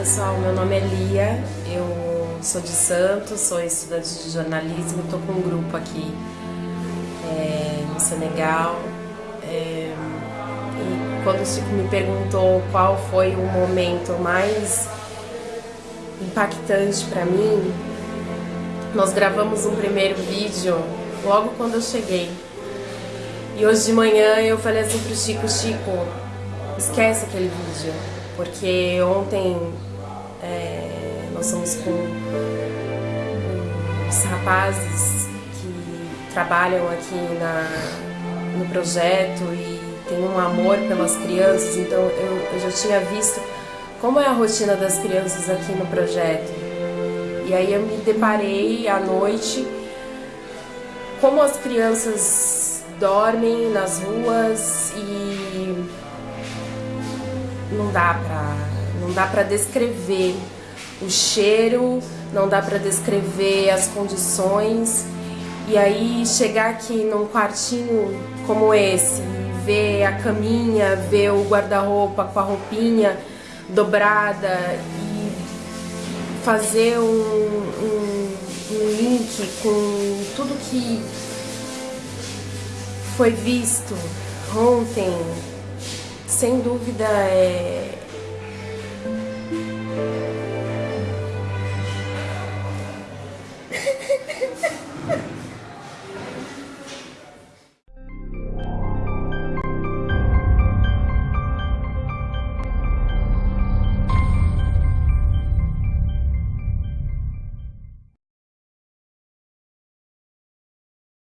pessoal, meu nome é Lia, eu sou de Santos, sou estudante de jornalismo, estou com um grupo aqui é, no Senegal. É, e quando o Chico me perguntou qual foi o momento mais impactante para mim, nós gravamos um primeiro vídeo logo quando eu cheguei. E hoje de manhã eu falei assim pro Chico, Chico, esquece aquele vídeo, porque ontem é, nós somos com os rapazes que trabalham aqui na, no projeto e tem um amor pelas crianças, então eu, eu já tinha visto como é a rotina das crianças aqui no projeto. E aí eu me deparei à noite como as crianças dormem nas ruas e não dá pra, não dá pra descrever o cheiro, não dá pra descrever as condições. E aí chegar aqui num quartinho como esse, ver a caminha, ver o guarda-roupa com a roupinha dobrada e fazer um, um, um link com tudo que foi visto ontem, sem dúvida é,